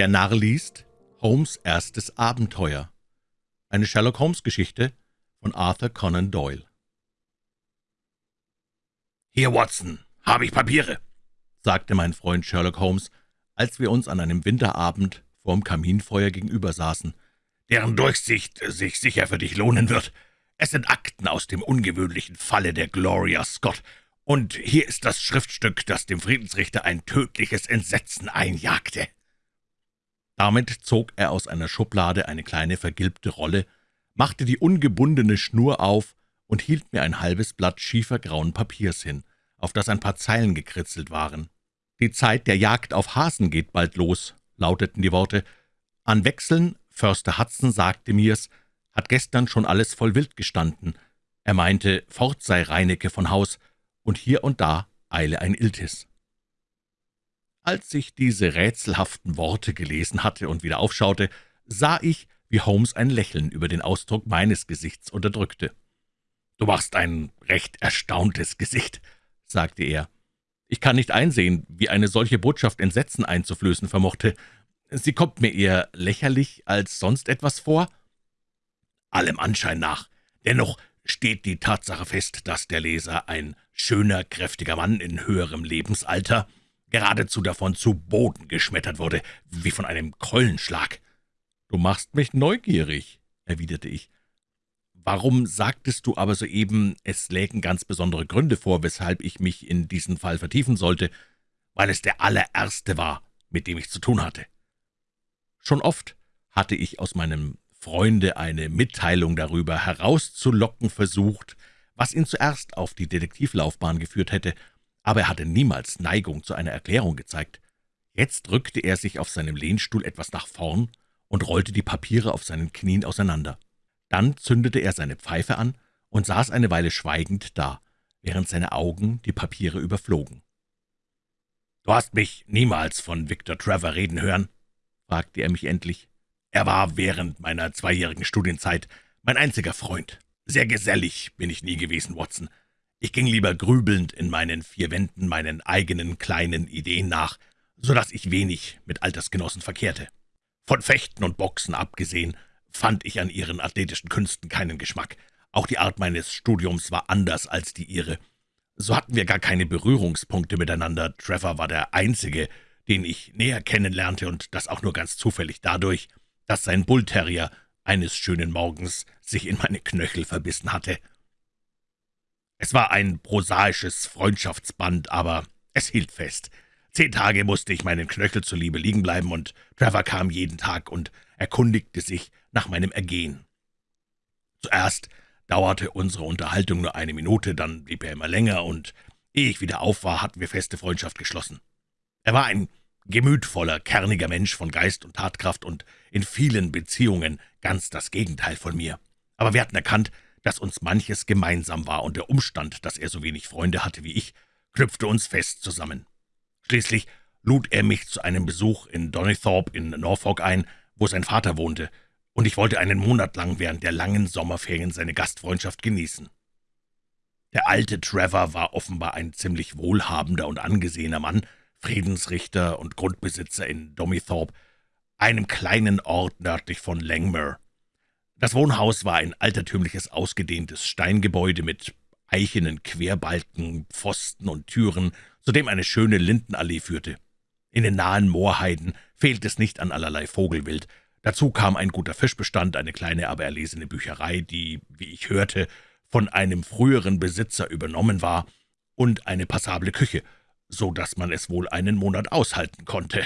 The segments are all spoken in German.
Der Narr liest Holmes' erstes Abenteuer. Eine Sherlock-Holmes-Geschichte von Arthur Conan Doyle. »Hier, Watson, habe ich Papiere«, sagte mein Freund Sherlock Holmes, als wir uns an einem Winterabend vorm Kaminfeuer gegenüber saßen, »deren Durchsicht sich sicher für dich lohnen wird. Es sind Akten aus dem ungewöhnlichen Falle der Gloria Scott, und hier ist das Schriftstück, das dem Friedensrichter ein tödliches Entsetzen einjagte.« Damit zog er aus einer Schublade eine kleine vergilbte Rolle, machte die ungebundene Schnur auf und hielt mir ein halbes Blatt schiefergrauen Papiers hin, auf das ein paar Zeilen gekritzelt waren. »Die Zeit der Jagd auf Hasen geht bald los«, lauteten die Worte. »An Wechseln, Förster Hudson sagte mir's, hat gestern schon alles voll Wild gestanden. Er meinte, fort sei Reinecke von Haus, und hier und da eile ein Iltis.« Als ich diese rätselhaften Worte gelesen hatte und wieder aufschaute, sah ich, wie Holmes ein Lächeln über den Ausdruck meines Gesichts unterdrückte. »Du machst ein recht erstauntes Gesicht«, sagte er. »Ich kann nicht einsehen, wie eine solche Botschaft Entsetzen einzuflößen vermochte. Sie kommt mir eher lächerlich als sonst etwas vor?« »Allem Anschein nach. Dennoch steht die Tatsache fest, dass der Leser ein schöner, kräftiger Mann in höherem Lebensalter geradezu davon zu Boden geschmettert wurde, wie von einem Keulenschlag. »Du machst mich neugierig«, erwiderte ich. »Warum sagtest du aber soeben, es lägen ganz besondere Gründe vor, weshalb ich mich in diesen Fall vertiefen sollte?« »Weil es der allererste war, mit dem ich zu tun hatte.« Schon oft hatte ich aus meinem Freunde eine Mitteilung darüber herauszulocken versucht, was ihn zuerst auf die Detektivlaufbahn geführt hätte, aber er hatte niemals Neigung zu einer Erklärung gezeigt. Jetzt drückte er sich auf seinem Lehnstuhl etwas nach vorn und rollte die Papiere auf seinen Knien auseinander. Dann zündete er seine Pfeife an und saß eine Weile schweigend da, während seine Augen die Papiere überflogen. »Du hast mich niemals von Victor Trevor reden hören?« fragte er mich endlich. »Er war während meiner zweijährigen Studienzeit mein einziger Freund. Sehr gesellig bin ich nie gewesen, Watson. Ich ging lieber grübelnd in meinen vier Wänden meinen eigenen kleinen Ideen nach, so dass ich wenig mit Altersgenossen verkehrte. Von Fechten und Boxen abgesehen, fand ich an ihren athletischen Künsten keinen Geschmack. Auch die Art meines Studiums war anders als die ihre. So hatten wir gar keine Berührungspunkte miteinander. Trevor war der Einzige, den ich näher kennenlernte, und das auch nur ganz zufällig dadurch, dass sein Bullterrier eines schönen Morgens sich in meine Knöchel verbissen hatte. Es war ein prosaisches Freundschaftsband, aber es hielt fest. Zehn Tage musste ich meinen Knöchel zuliebe liegen bleiben, und Trevor kam jeden Tag und erkundigte sich nach meinem Ergehen. Zuerst dauerte unsere Unterhaltung nur eine Minute, dann blieb er immer länger, und ehe ich wieder auf war, hatten wir feste Freundschaft geschlossen. Er war ein gemütvoller, kerniger Mensch von Geist und Tatkraft und in vielen Beziehungen ganz das Gegenteil von mir. Aber wir hatten erkannt, dass uns manches gemeinsam war, und der Umstand, dass er so wenig Freunde hatte wie ich, knüpfte uns fest zusammen. Schließlich lud er mich zu einem Besuch in Donnythorpe in Norfolk ein, wo sein Vater wohnte, und ich wollte einen Monat lang während der langen Sommerferien seine Gastfreundschaft genießen. Der alte Trevor war offenbar ein ziemlich wohlhabender und angesehener Mann, Friedensrichter und Grundbesitzer in Domithorpe, einem kleinen Ort nördlich von Langmere. Das Wohnhaus war ein altertümliches, ausgedehntes Steingebäude mit eichenen Querbalken, Pfosten und Türen, zu dem eine schöne Lindenallee führte. In den nahen Moorheiden fehlt es nicht an allerlei Vogelwild. Dazu kam ein guter Fischbestand, eine kleine, aber erlesene Bücherei, die, wie ich hörte, von einem früheren Besitzer übernommen war, und eine passable Küche, so dass man es wohl einen Monat aushalten konnte.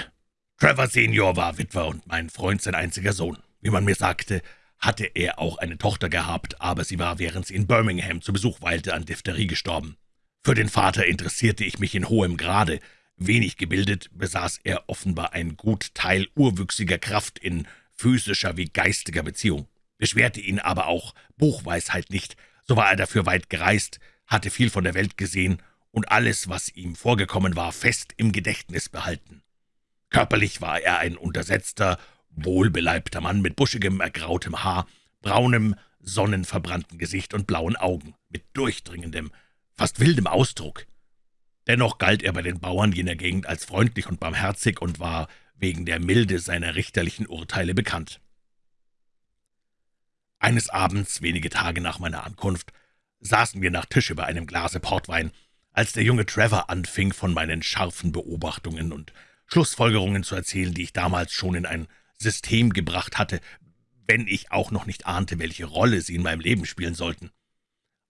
Trevor Senior war Witwer und mein Freund sein einziger Sohn. Wie man mir sagte, hatte er auch eine Tochter gehabt, aber sie war, während sie in Birmingham zu Besuch weilte, an Diphtherie gestorben. Für den Vater interessierte ich mich in hohem Grade. Wenig gebildet, besaß er offenbar ein gut Teil urwüchsiger Kraft in physischer wie geistiger Beziehung. Beschwerte ihn aber auch Buchweisheit nicht, so war er dafür weit gereist, hatte viel von der Welt gesehen und alles, was ihm vorgekommen war, fest im Gedächtnis behalten. Körperlich war er ein untersetzter, wohlbeleibter Mann mit buschigem, ergrautem Haar, braunem, sonnenverbrannten Gesicht und blauen Augen, mit durchdringendem, fast wildem Ausdruck. Dennoch galt er bei den Bauern jener Gegend als freundlich und barmherzig und war wegen der Milde seiner richterlichen Urteile bekannt. Eines Abends, wenige Tage nach meiner Ankunft, saßen wir nach Tische bei einem Glase Portwein, als der junge Trevor anfing, von meinen scharfen Beobachtungen und Schlussfolgerungen zu erzählen, die ich damals schon in ein System gebracht hatte, wenn ich auch noch nicht ahnte, welche Rolle sie in meinem Leben spielen sollten.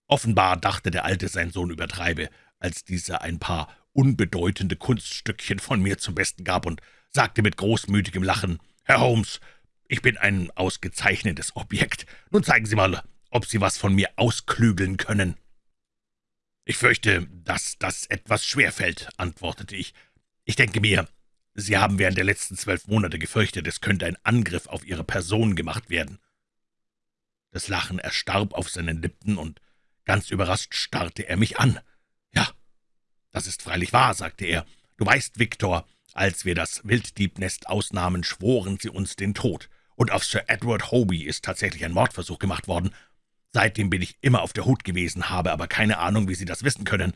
Offenbar dachte der Alte, sein Sohn übertreibe, als dieser ein paar unbedeutende Kunststückchen von mir zum Besten gab und sagte mit großmütigem Lachen, »Herr Holmes, ich bin ein ausgezeichnetes Objekt. Nun zeigen Sie mal, ob Sie was von mir ausklügeln können.« »Ich fürchte, dass das etwas schwer fällt«, antwortete ich. »Ich denke mir, Sie haben während der letzten zwölf Monate gefürchtet, es könnte ein Angriff auf Ihre Person gemacht werden.« Das Lachen erstarb auf seinen Lippen, und ganz überrascht starrte er mich an. »Ja, das ist freilich wahr«, sagte er. »Du weißt, Viktor, als wir das Wilddiebnest ausnahmen, schworen sie uns den Tod, und auf Sir Edward Hoby ist tatsächlich ein Mordversuch gemacht worden. Seitdem bin ich immer auf der Hut gewesen, habe aber keine Ahnung, wie Sie das wissen können.«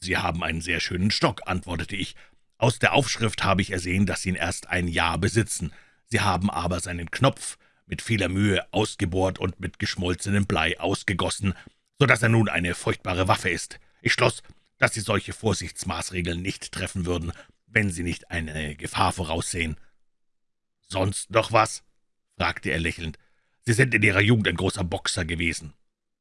»Sie haben einen sehr schönen Stock«, antwortete ich. »Aus der Aufschrift habe ich ersehen, dass Sie ihn erst ein Jahr besitzen. Sie haben aber seinen Knopf mit vieler Mühe ausgebohrt und mit geschmolzenem Blei ausgegossen, so dass er nun eine furchtbare Waffe ist. Ich schloss, dass Sie solche Vorsichtsmaßregeln nicht treffen würden, wenn Sie nicht eine Gefahr voraussehen.« »Sonst noch was?« fragte er lächelnd. »Sie sind in Ihrer Jugend ein großer Boxer gewesen.«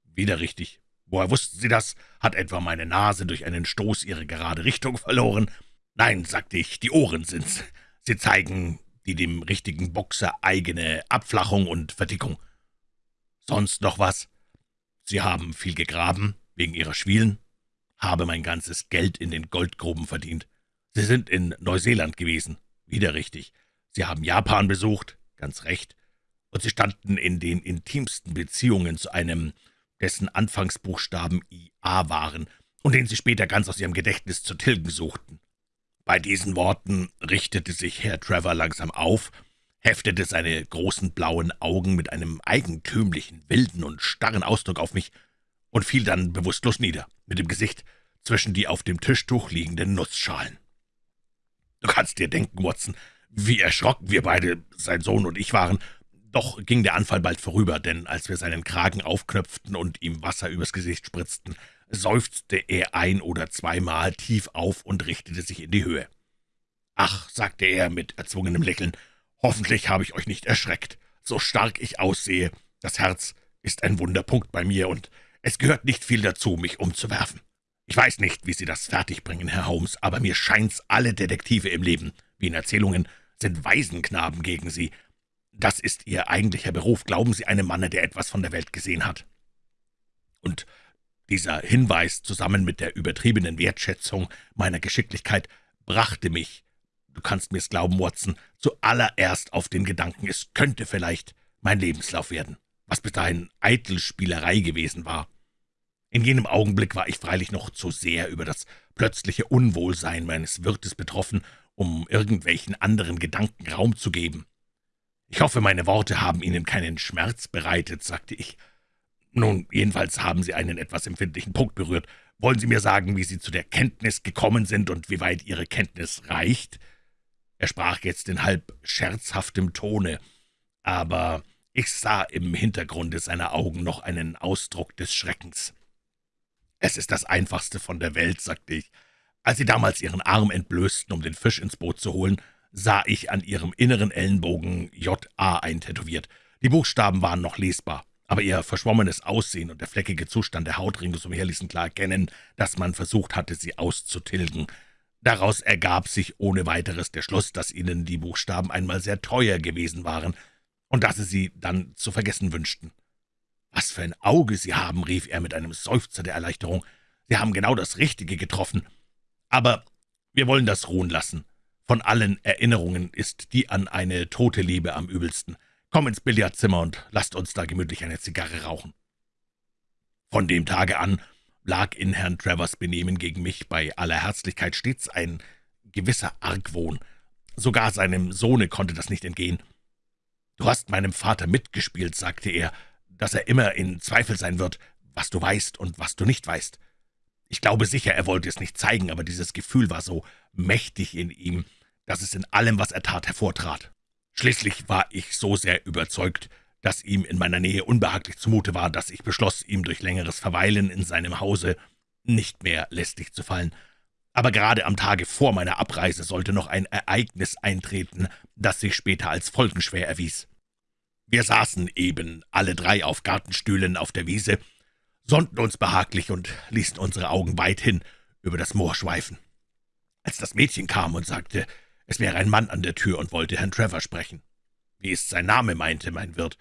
»Wieder richtig. Woher wussten Sie das? Hat etwa meine Nase durch einen Stoß ihre gerade Richtung verloren?« »Nein«, sagte ich, »die Ohren sind's. Sie zeigen die dem richtigen Boxer eigene Abflachung und Verdickung.« »Sonst noch was?« »Sie haben viel gegraben, wegen Ihrer Schwielen?« »Habe mein ganzes Geld in den Goldgruben verdient.« »Sie sind in Neuseeland gewesen.« »Wieder richtig. Sie haben Japan besucht.« »Ganz recht. Und Sie standen in den intimsten Beziehungen zu einem, dessen Anfangsbuchstaben IA waren und den Sie später ganz aus Ihrem Gedächtnis zu tilgen suchten.« Bei diesen Worten richtete sich Herr Trevor langsam auf, heftete seine großen blauen Augen mit einem eigentümlichen, wilden und starren Ausdruck auf mich und fiel dann bewusstlos nieder, mit dem Gesicht zwischen die auf dem Tischtuch liegenden Nussschalen. Du kannst dir denken, Watson, wie erschrocken wir beide, sein Sohn und ich waren. Doch ging der Anfall bald vorüber, denn als wir seinen Kragen aufknöpften und ihm Wasser übers Gesicht spritzten, seufzte er ein- oder zweimal tief auf und richtete sich in die Höhe. »Ach«, sagte er mit erzwungenem Lächeln, »hoffentlich habe ich euch nicht erschreckt. So stark ich aussehe, das Herz ist ein Wunderpunkt bei mir, und es gehört nicht viel dazu, mich umzuwerfen. Ich weiß nicht, wie Sie das fertigbringen, Herr Holmes, aber mir scheint's, alle Detektive im Leben, wie in Erzählungen, sind Waisenknaben gegen Sie. Das ist Ihr eigentlicher Beruf, glauben Sie einem Manne, der etwas von der Welt gesehen hat. Und dieser Hinweis zusammen mit der übertriebenen Wertschätzung meiner Geschicklichkeit brachte mich, du kannst mir's glauben, Watson, zuallererst auf den Gedanken, es könnte vielleicht mein Lebenslauf werden, was bis dahin eitel Spielerei gewesen war. In jenem Augenblick war ich freilich noch zu sehr über das plötzliche Unwohlsein meines Wirtes betroffen, um irgendwelchen anderen Gedanken Raum zu geben. »Ich hoffe, meine Worte haben Ihnen keinen Schmerz bereitet«, sagte ich. »Nun, jedenfalls haben Sie einen etwas empfindlichen Punkt berührt. Wollen Sie mir sagen, wie Sie zu der Kenntnis gekommen sind und wie weit Ihre Kenntnis reicht?« Er sprach jetzt in halb scherzhaftem Tone, aber ich sah im Hintergrunde seiner Augen noch einen Ausdruck des Schreckens. »Es ist das Einfachste von der Welt«, sagte ich. »Als Sie damals Ihren Arm entblößten, um den Fisch ins Boot zu holen, sah ich an Ihrem inneren Ellenbogen J.A. eintätowiert. Die Buchstaben waren noch lesbar, aber Ihr verschwommenes Aussehen und der fleckige Zustand der Haut ringsumher ließen klar erkennen, dass man versucht hatte, sie auszutilgen. Daraus ergab sich ohne weiteres der Schluss, dass Ihnen die Buchstaben einmal sehr teuer gewesen waren und dass Sie sie dann zu vergessen wünschten. »Was für ein Auge Sie haben«, rief er mit einem Seufzer der Erleichterung. »Sie haben genau das Richtige getroffen. Aber wir wollen das ruhen lassen. Von allen Erinnerungen ist die an eine tote Liebe am übelsten. Komm ins Billardzimmer und lasst uns da gemütlich eine Zigarre rauchen.« Von dem Tage an lag in Herrn Travers Benehmen gegen mich bei aller Herzlichkeit stets ein gewisser Argwohn. Sogar seinem Sohne konnte das nicht entgehen. »Du hast meinem Vater mitgespielt«, sagte er, dass er immer in Zweifel sein wird, was du weißt und was du nicht weißt. Ich glaube sicher, er wollte es nicht zeigen, aber dieses Gefühl war so mächtig in ihm, dass es in allem, was er tat, hervortrat. Schließlich war ich so sehr überzeugt, dass ihm in meiner Nähe unbehaglich zumute war, dass ich beschloss, ihm durch längeres Verweilen in seinem Hause nicht mehr lästig zu fallen. Aber gerade am Tage vor meiner Abreise sollte noch ein Ereignis eintreten, das sich später als folgenschwer erwies. Wir saßen eben alle drei auf Gartenstühlen auf der Wiese, sonnten uns behaglich und ließen unsere Augen weithin über das Moor schweifen. Als das Mädchen kam und sagte, es wäre ein Mann an der Tür und wollte Herrn Trevor sprechen. »Wie ist sein Name?« meinte mein Wirt.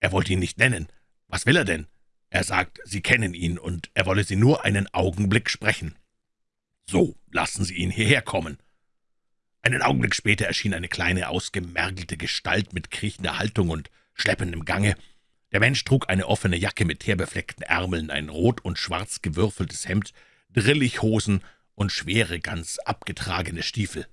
»Er wollte ihn nicht nennen. Was will er denn?« er sagt, Sie kennen ihn, und er wolle Sie nur einen Augenblick sprechen. »So, lassen Sie ihn hierher kommen.« Einen Augenblick später erschien eine kleine, ausgemergelte Gestalt mit kriechender Haltung und schleppendem Gange. Der Mensch trug eine offene Jacke mit teerbefleckten Ärmeln, ein rot und schwarz gewürfeltes Hemd, Drillichhosen und schwere, ganz abgetragene Stiefel.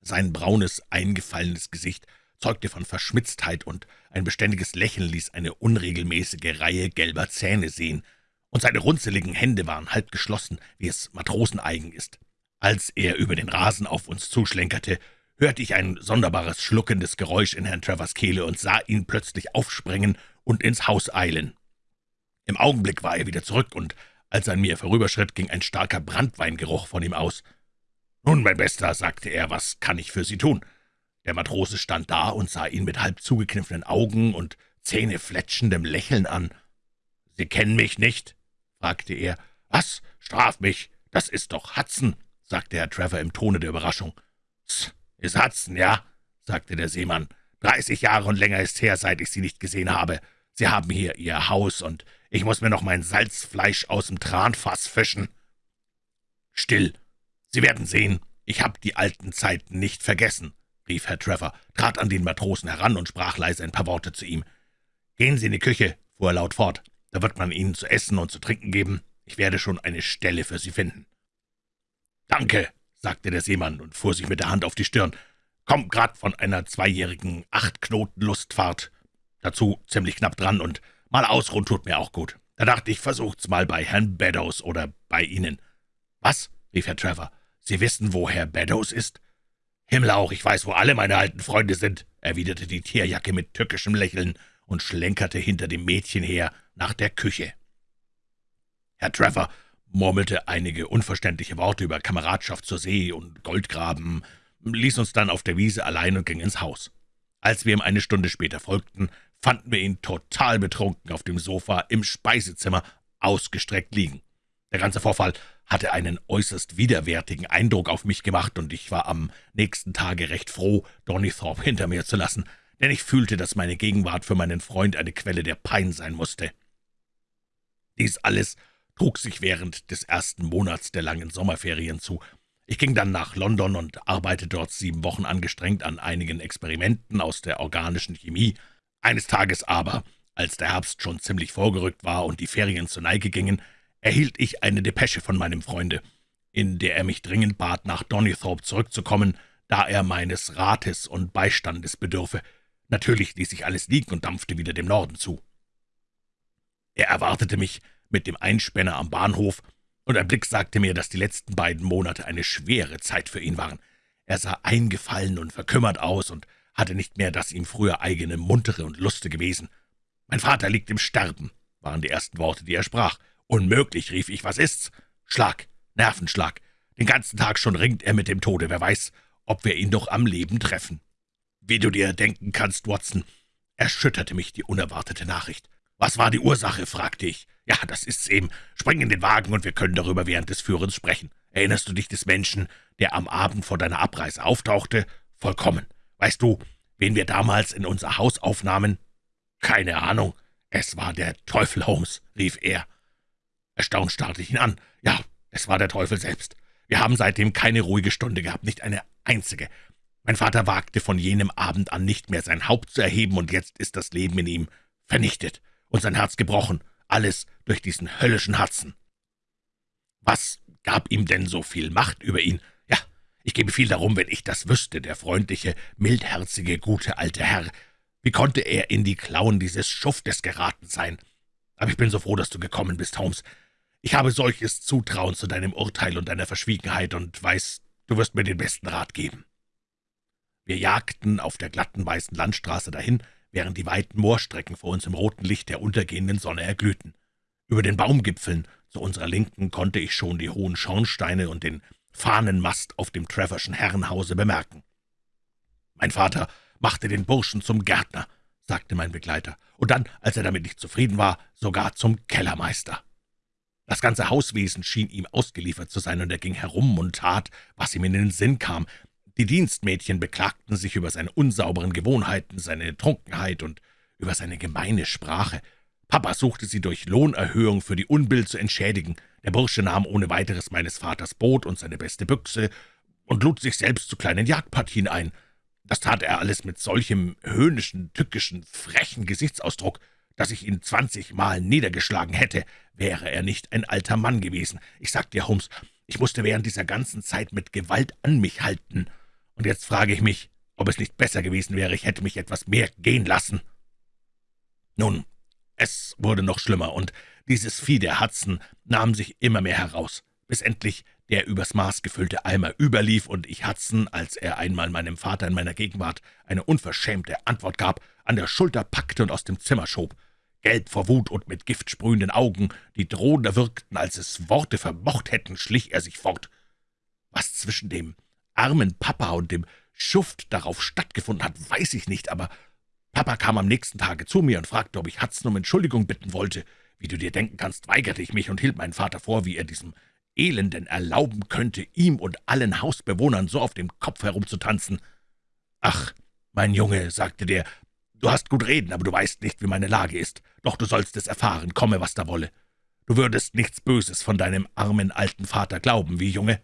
Sein braunes, eingefallenes Gesicht zeugte von Verschmitztheit, und ein beständiges Lächeln ließ eine unregelmäßige Reihe gelber Zähne sehen, und seine runzeligen Hände waren halb geschlossen, wie es Matroseneigen ist. Als er über den Rasen auf uns zuschlenkerte, hörte ich ein sonderbares schluckendes Geräusch in Herrn Travers Kehle und sah ihn plötzlich aufspringen und ins Haus eilen. Im Augenblick war er wieder zurück, und als er an mir vorüberschritt, ging ein starker Brandweingeruch von ihm aus. »Nun, mein Bester«, sagte er, »was kann ich für Sie tun?« der Matrose stand da und sah ihn mit halb zugekniffenen Augen und zähnefletschendem Lächeln an. »Sie kennen mich nicht?« fragte er. »Was? Straf mich! Das ist doch Hudson«, sagte Herr Trevor im Tone der Überraschung. »Tss, ist Hudson, ja?« sagte der Seemann. »Dreißig Jahre und länger ist her, seit ich Sie nicht gesehen habe. Sie haben hier Ihr Haus, und ich muss mir noch mein Salzfleisch aus dem Tranfass fischen.« »Still! Sie werden sehen, ich habe die alten Zeiten nicht vergessen rief Herr Trevor, trat an den Matrosen heran und sprach leise ein paar Worte zu ihm. »Gehen Sie in die Küche«, fuhr er laut fort, »da wird man Ihnen zu essen und zu trinken geben. Ich werde schon eine Stelle für Sie finden.« »Danke«, sagte der Seemann und fuhr sich mit der Hand auf die Stirn. »Komm grad von einer zweijährigen Achtknoten-Lustfahrt. Dazu ziemlich knapp dran, und mal ausruhen tut mir auch gut. Da dachte ich, versucht's mal bei Herrn Beddoes oder bei Ihnen.« »Was?« rief Herr Trevor. »Sie wissen, wo Herr Beddoes ist?« »Himmelauch, ich weiß, wo alle meine alten Freunde sind«, erwiderte die Tierjacke mit tückischem Lächeln und schlenkerte hinter dem Mädchen her nach der Küche. Herr Trevor murmelte einige unverständliche Worte über Kameradschaft zur See und Goldgraben, ließ uns dann auf der Wiese allein und ging ins Haus. Als wir ihm eine Stunde später folgten, fanden wir ihn total betrunken auf dem Sofa im Speisezimmer ausgestreckt liegen. Der ganze Vorfall hatte einen äußerst widerwärtigen Eindruck auf mich gemacht, und ich war am nächsten Tage recht froh, Donnythorpe hinter mir zu lassen, denn ich fühlte, dass meine Gegenwart für meinen Freund eine Quelle der Pein sein musste. Dies alles trug sich während des ersten Monats der langen Sommerferien zu. Ich ging dann nach London und arbeitete dort sieben Wochen angestrengt an einigen Experimenten aus der organischen Chemie. Eines Tages aber, als der Herbst schon ziemlich vorgerückt war und die Ferien zur Neige gingen, erhielt ich eine Depesche von meinem Freunde, in der er mich dringend bat, nach Donnythorpe zurückzukommen, da er meines Rates und Beistandes bedürfe. Natürlich ließ ich alles liegen und dampfte wieder dem Norden zu. Er erwartete mich mit dem Einspänner am Bahnhof, und ein Blick sagte mir, dass die letzten beiden Monate eine schwere Zeit für ihn waren. Er sah eingefallen und verkümmert aus und hatte nicht mehr das ihm früher eigene muntere und lustige Wesen. »Mein Vater liegt im Sterben«, waren die ersten Worte, die er sprach, »Unmöglich«, rief ich, »was ist's?« »Schlag, Nervenschlag. Den ganzen Tag schon ringt er mit dem Tode. Wer weiß, ob wir ihn doch am Leben treffen.« »Wie du dir denken kannst, Watson«, erschütterte mich die unerwartete Nachricht. »Was war die Ursache?« fragte ich. »Ja, das ist's eben. Spring in den Wagen, und wir können darüber während des Führens sprechen. Erinnerst du dich des Menschen, der am Abend vor deiner Abreise auftauchte? Vollkommen. Weißt du, wen wir damals in unser Haus aufnahmen?« »Keine Ahnung. Es war der Teufel Holmes«, rief er. Erstaunt starrte ich ihn an. Ja, es war der Teufel selbst. Wir haben seitdem keine ruhige Stunde gehabt, nicht eine einzige. Mein Vater wagte von jenem Abend an nicht mehr sein Haupt zu erheben, und jetzt ist das Leben in ihm vernichtet und sein Herz gebrochen, alles durch diesen höllischen Hudson. Was gab ihm denn so viel Macht über ihn? Ja, ich gebe viel darum, wenn ich das wüsste, der freundliche, mildherzige, gute alte Herr. Wie konnte er in die Klauen dieses Schuftes geraten sein? Aber ich bin so froh, dass du gekommen bist, Holmes. Ich habe solches Zutrauen zu deinem Urteil und deiner Verschwiegenheit und weiß Du wirst mir den besten Rat geben.« Wir jagten auf der glatten weißen Landstraße dahin, während die weiten Moorstrecken vor uns im roten Licht der untergehenden Sonne erglühten. Über den Baumgipfeln zu unserer Linken konnte ich schon die hohen Schornsteine und den Fahnenmast auf dem Trevorschen Herrenhause bemerken. »Mein Vater machte den Burschen zum Gärtner«, sagte mein Begleiter, und dann, als er damit nicht zufrieden war, sogar zum Kellermeister. Das ganze Hauswesen schien ihm ausgeliefert zu sein, und er ging herum und tat, was ihm in den Sinn kam. Die Dienstmädchen beklagten sich über seine unsauberen Gewohnheiten, seine Trunkenheit und über seine gemeine Sprache. Papa suchte sie durch Lohnerhöhung für die Unbill zu entschädigen. Der Bursche nahm ohne weiteres meines Vaters Boot und seine beste Büchse und lud sich selbst zu kleinen Jagdpartien ein. Das tat er alles mit solchem höhnischen, tückischen, frechen Gesichtsausdruck, dass ich ihn zwanzigmal niedergeschlagen hätte, wäre er nicht ein alter Mann gewesen. Ich sag dir, Holmes, ich musste während dieser ganzen Zeit mit Gewalt an mich halten. Und jetzt frage ich mich, ob es nicht besser gewesen wäre, ich hätte mich etwas mehr gehen lassen. Nun, es wurde noch schlimmer, und dieses Vieh der Hudson nahm sich immer mehr heraus, bis endlich der übers Maß gefüllte Eimer überlief und ich Hudson, als er einmal meinem Vater in meiner Gegenwart eine unverschämte Antwort gab, an der Schulter packte und aus dem Zimmer schob. Gelb vor Wut und mit Gift sprühenden Augen, die drohender wirkten, als es Worte vermocht hätten, schlich er sich fort. Was zwischen dem armen Papa und dem Schuft darauf stattgefunden hat, weiß ich nicht, aber Papa kam am nächsten Tage zu mir und fragte, ob ich Hudson um Entschuldigung bitten wollte. Wie du dir denken kannst, weigerte ich mich und hielt meinen Vater vor, wie er diesem Elenden erlauben könnte, ihm und allen Hausbewohnern so auf dem Kopf herumzutanzen. »Ach, mein Junge«, sagte der, »du hast gut reden, aber du weißt nicht, wie meine Lage ist. Doch du sollst es erfahren, komme, was da wolle. Du würdest nichts Böses von deinem armen alten Vater glauben, wie Junge?«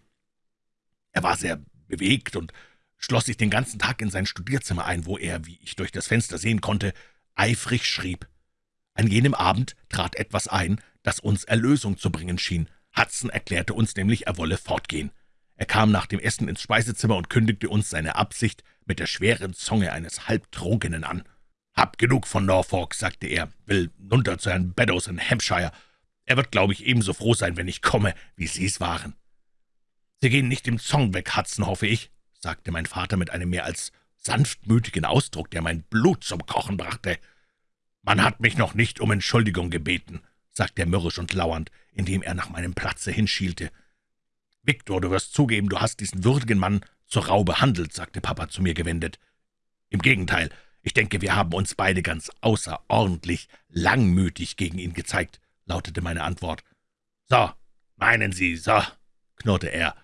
Er war sehr bewegt und schloss sich den ganzen Tag in sein Studierzimmer ein, wo er, wie ich durch das Fenster sehen konnte, eifrig schrieb. An jenem Abend trat etwas ein, das uns Erlösung zu bringen schien. Hudson erklärte uns nämlich, er wolle fortgehen. Er kam nach dem Essen ins Speisezimmer und kündigte uns seine Absicht mit der schweren Zunge eines Halbtrunkenen an. »Hab genug von Norfolk«, sagte er, »will nunter zu Herrn Beddoes in Hampshire. Er wird, glaube ich, ebenso froh sein, wenn ich komme, wie Sie es waren.« »Sie gehen nicht im Zong weg, Hudson, hoffe ich?« sagte mein Vater mit einem mehr als sanftmütigen Ausdruck, der mein Blut zum Kochen brachte. »Man hat mich noch nicht um Entschuldigung gebeten«, sagte er mürrisch und lauernd, indem er nach meinem Platze hinschielte. »Viktor, du wirst zugeben, du hast diesen würdigen Mann zur Rau behandelt«, sagte Papa zu mir gewendet. »Im Gegenteil, ich denke, wir haben uns beide ganz außerordentlich langmütig gegen ihn gezeigt«, lautete meine Antwort. »So, meinen Sie, so«, knurrte er.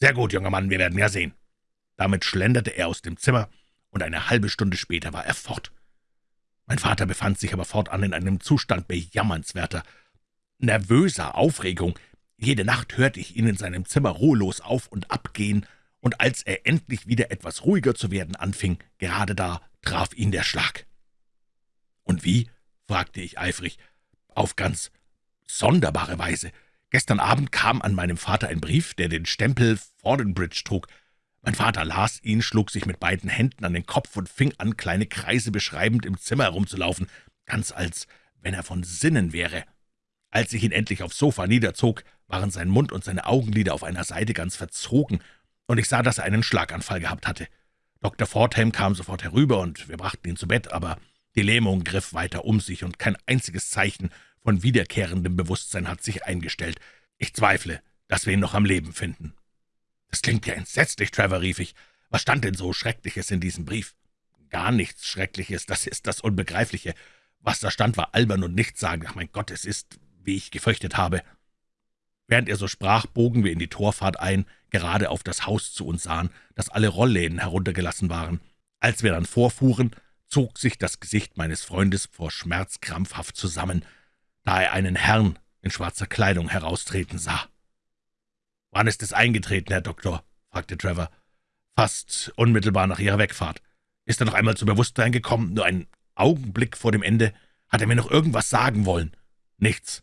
»Sehr gut, junger Mann, wir werden ja sehen.« Damit schlenderte er aus dem Zimmer, und eine halbe Stunde später war er fort. Mein Vater befand sich aber fortan in einem Zustand bejammernswerter, nervöser Aufregung. Jede Nacht hörte ich ihn in seinem Zimmer ruhelos auf und ab gehen, und als er endlich wieder etwas ruhiger zu werden anfing, gerade da traf ihn der Schlag. »Und wie?« fragte ich eifrig. »Auf ganz sonderbare Weise. Gestern Abend kam an meinem Vater ein Brief, der den Stempel Fordenbridge trug. Mein Vater las ihn, schlug sich mit beiden Händen an den Kopf und fing an, kleine Kreise beschreibend im Zimmer herumzulaufen, ganz als wenn er von Sinnen wäre. Als ich ihn endlich aufs Sofa niederzog, waren sein Mund und seine Augenlider auf einer Seite ganz verzogen, und ich sah, dass er einen Schlaganfall gehabt hatte. Dr. Fordham kam sofort herüber, und wir brachten ihn zu Bett, aber die Lähmung griff weiter um sich, und kein einziges Zeichen von wiederkehrendem Bewusstsein hat sich eingestellt. Ich zweifle, dass wir ihn noch am Leben finden. »Das klingt ja entsetzlich, Trevor«, rief ich. »Was stand denn so Schreckliches in diesem Brief?« »Gar nichts Schreckliches, das ist das Unbegreifliche. Was da stand, war albern und nichtssagend. Ach, mein Gott, es ist, wie ich gefürchtet habe.« Während er so sprach, bogen wir in die Torfahrt ein, gerade auf das Haus zu uns sahen, das alle Rollläden heruntergelassen waren. Als wir dann vorfuhren, zog sich das Gesicht meines Freundes vor Schmerz krampfhaft zusammen, da er einen Herrn in schwarzer Kleidung heraustreten sah. »Wann ist es eingetreten, Herr Doktor?« fragte Trevor. »Fast unmittelbar nach Ihrer Wegfahrt. Ist er noch einmal zu Bewusstsein gekommen? Nur einen Augenblick vor dem Ende? Hat er mir noch irgendwas sagen wollen?« »Nichts,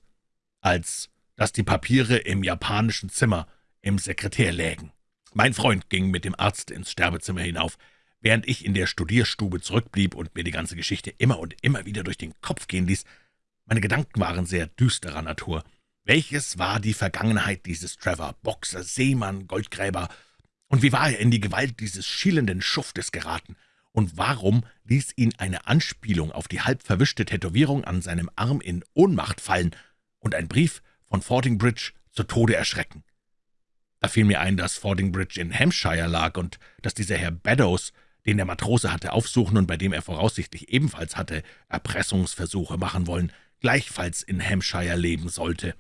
als dass die Papiere im japanischen Zimmer im Sekretär lägen. Mein Freund ging mit dem Arzt ins Sterbezimmer hinauf, während ich in der Studierstube zurückblieb und mir die ganze Geschichte immer und immer wieder durch den Kopf gehen ließ. Meine Gedanken waren sehr düsterer Natur. Welches war die Vergangenheit dieses Trevor, Boxer, Seemann, Goldgräber, Und wie war er in die Gewalt dieses schielenden Schuftes geraten? Und warum ließ ihn eine Anspielung auf die halb verwischte Tätowierung an seinem Arm in Ohnmacht fallen und ein Brief von Fordingbridge zu Tode erschrecken? Da fiel mir ein, dass Fordingbridge in Hampshire lag und dass dieser Herr Beddoes, den der Matrose hatte aufsuchen und bei dem er voraussichtlich ebenfalls hatte Erpressungsversuche machen wollen, gleichfalls in Hampshire leben sollte.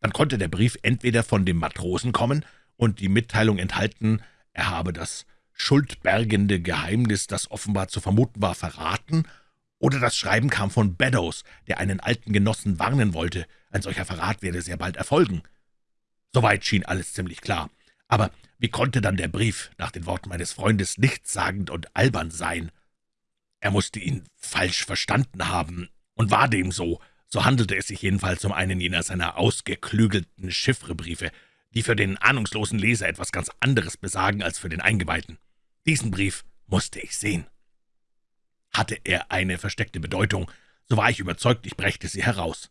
Dann konnte der Brief entweder von dem Matrosen kommen und die Mitteilung enthalten, er habe das schuldbergende Geheimnis, das offenbar zu vermuten war, verraten, oder das Schreiben kam von Beddoes, der einen alten Genossen warnen wollte, ein solcher Verrat werde sehr bald erfolgen. Soweit schien alles ziemlich klar. Aber wie konnte dann der Brief, nach den Worten meines Freundes, nichtssagend und albern sein? Er musste ihn falsch verstanden haben, und war dem so. So handelte es sich jedenfalls um einen jener seiner ausgeklügelten Chiffrebriefe, die für den ahnungslosen Leser etwas ganz anderes besagen als für den Eingeweihten. Diesen Brief musste ich sehen. Hatte er eine versteckte Bedeutung, so war ich überzeugt, ich brächte sie heraus.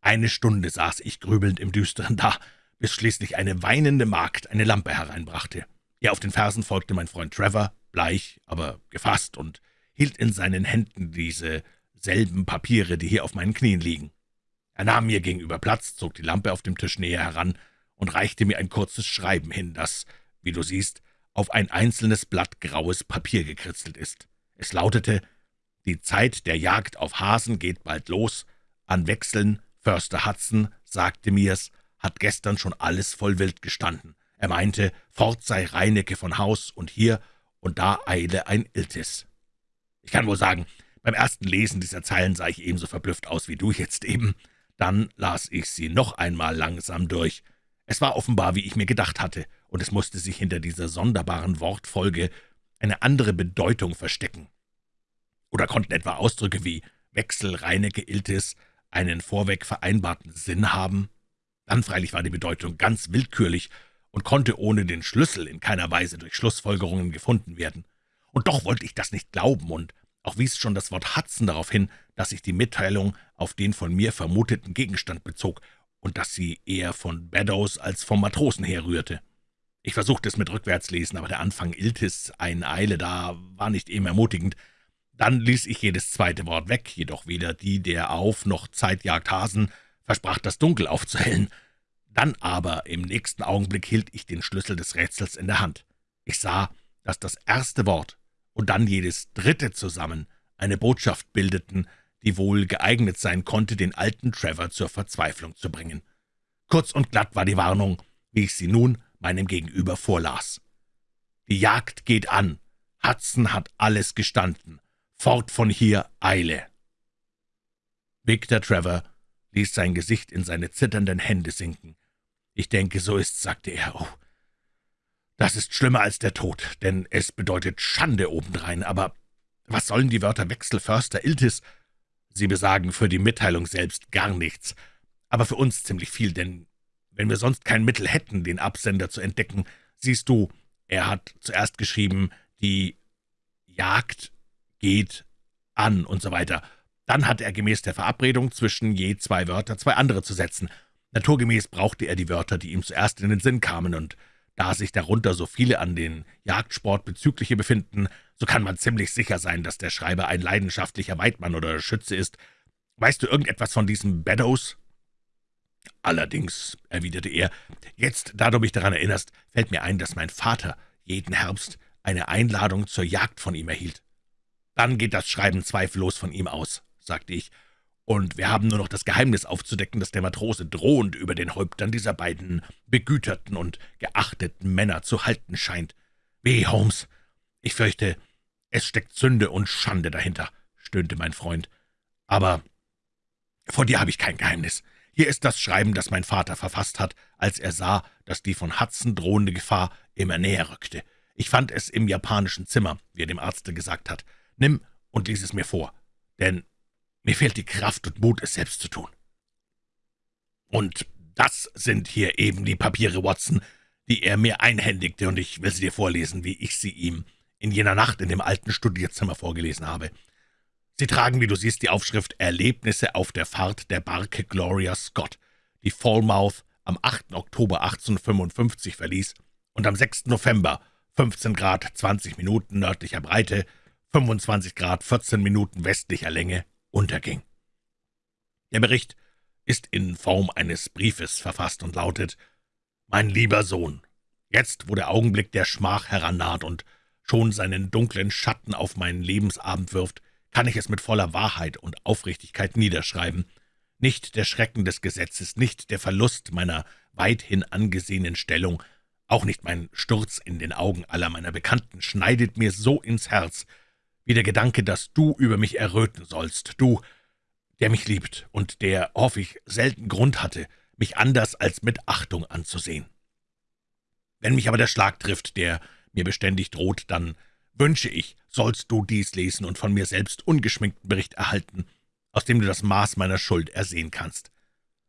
Eine Stunde saß ich grübelnd im Düsteren da, bis schließlich eine weinende Magd eine Lampe hereinbrachte. Ihr auf den Fersen folgte mein Freund Trevor, bleich, aber gefasst, und hielt in seinen Händen diese selben Papiere, die hier auf meinen Knien liegen. Er nahm mir gegenüber Platz, zog die Lampe auf dem Tisch näher heran und reichte mir ein kurzes Schreiben hin, das, wie du siehst, auf ein einzelnes Blatt graues Papier gekritzelt ist. Es lautete, »Die Zeit der Jagd auf Hasen geht bald los. An Wechseln, Förster Hudson sagte mir's, hat gestern schon alles voll Wild gestanden. Er meinte, fort sei Reinecke von Haus und hier und da eile ein Iltis.« Ich kann wohl sagen, beim ersten Lesen dieser Zeilen sah ich ebenso verblüfft aus wie du jetzt eben. Dann las ich sie noch einmal langsam durch. Es war offenbar, wie ich mir gedacht hatte, und es musste sich hinter dieser sonderbaren Wortfolge eine andere Bedeutung verstecken. Oder konnten etwa Ausdrücke wie Wechsel, Reinecke, Iltis einen vorweg vereinbarten Sinn haben? Dann freilich war die Bedeutung ganz willkürlich und konnte ohne den Schlüssel in keiner Weise durch Schlussfolgerungen gefunden werden. Und doch wollte ich das nicht glauben, und auch wies schon das Wort Hudson darauf hin, dass sich die Mitteilung auf den von mir vermuteten Gegenstand bezog und dass sie eher von Beddoes als vom Matrosen herrührte. Ich versuchte es mit Rückwärtslesen, aber der Anfang Iltis, ein Eile da, war nicht eben ermutigend. Dann ließ ich jedes zweite Wort weg, jedoch weder die der Auf- noch Zeitjagd Hasen versprach das Dunkel aufzuhellen. Dann aber im nächsten Augenblick hielt ich den Schlüssel des Rätsels in der Hand. Ich sah, dass das erste Wort und dann jedes dritte zusammen eine Botschaft bildeten, die wohl geeignet sein konnte, den alten Trevor zur Verzweiflung zu bringen. Kurz und glatt war die Warnung, wie ich sie nun meinem Gegenüber vorlas. »Die Jagd geht an. Hudson hat alles gestanden. Fort von hier, Eile!« Victor Trevor ließ sein Gesicht in seine zitternden Hände sinken. »Ich denke, so ist's«, sagte er. »Oh, das ist schlimmer als der Tod, denn es bedeutet Schande obendrein. Aber was sollen die Wörter Wechsel, Förster, Iltis Sie besagen für die Mitteilung selbst gar nichts, aber für uns ziemlich viel, denn wenn wir sonst kein Mittel hätten, den Absender zu entdecken, siehst du, er hat zuerst geschrieben, die Jagd geht an und so weiter. Dann hat er gemäß der Verabredung zwischen je zwei Wörter zwei andere zu setzen. Naturgemäß brauchte er die Wörter, die ihm zuerst in den Sinn kamen, und da sich darunter so viele an den Jagdsport bezügliche befinden, so kann man ziemlich sicher sein, dass der Schreiber ein leidenschaftlicher Weidmann oder Schütze ist. Weißt du irgendetwas von diesem Beddoes?« »Allerdings«, erwiderte er, »jetzt, da du mich daran erinnerst, fällt mir ein, dass mein Vater jeden Herbst eine Einladung zur Jagd von ihm erhielt.« »Dann geht das Schreiben zweifellos von ihm aus«, sagte ich, »und wir haben nur noch das Geheimnis aufzudecken, das der Matrose drohend über den Häuptern dieser beiden begüterten und geachteten Männer zu halten scheint. Weh, Holmes, »Ich fürchte, es steckt Sünde und Schande dahinter«, stöhnte mein Freund. »Aber vor dir habe ich kein Geheimnis. Hier ist das Schreiben, das mein Vater verfasst hat, als er sah, dass die von Hudson drohende Gefahr immer näher rückte. Ich fand es im japanischen Zimmer, wie er dem Arzte gesagt hat. Nimm und lies es mir vor, denn mir fehlt die Kraft und Mut, es selbst zu tun.« »Und das sind hier eben die Papiere, Watson, die er mir einhändigte, und ich will sie dir vorlesen, wie ich sie ihm in jener Nacht in dem alten Studierzimmer vorgelesen habe. Sie tragen, wie du siehst, die Aufschrift »Erlebnisse auf der Fahrt der Barke Gloria Scott«, die Falmouth am 8. Oktober 1855 verließ und am 6. November 15 Grad 20 Minuten nördlicher Breite, 25 Grad 14 Minuten westlicher Länge unterging. Der Bericht ist in Form eines Briefes verfasst und lautet »Mein lieber Sohn, jetzt, wo der Augenblick der Schmach herannaht und schon seinen dunklen Schatten auf meinen Lebensabend wirft, kann ich es mit voller Wahrheit und Aufrichtigkeit niederschreiben. Nicht der Schrecken des Gesetzes, nicht der Verlust meiner weithin angesehenen Stellung, auch nicht mein Sturz in den Augen aller meiner Bekannten schneidet mir so ins Herz, wie der Gedanke, dass du über mich erröten sollst, du, der mich liebt und der, hoffe ich, selten Grund hatte, mich anders als mit Achtung anzusehen. Wenn mich aber der Schlag trifft, der mir beständig droht, dann wünsche ich, sollst du dies lesen und von mir selbst ungeschminkten Bericht erhalten, aus dem du das Maß meiner Schuld ersehen kannst.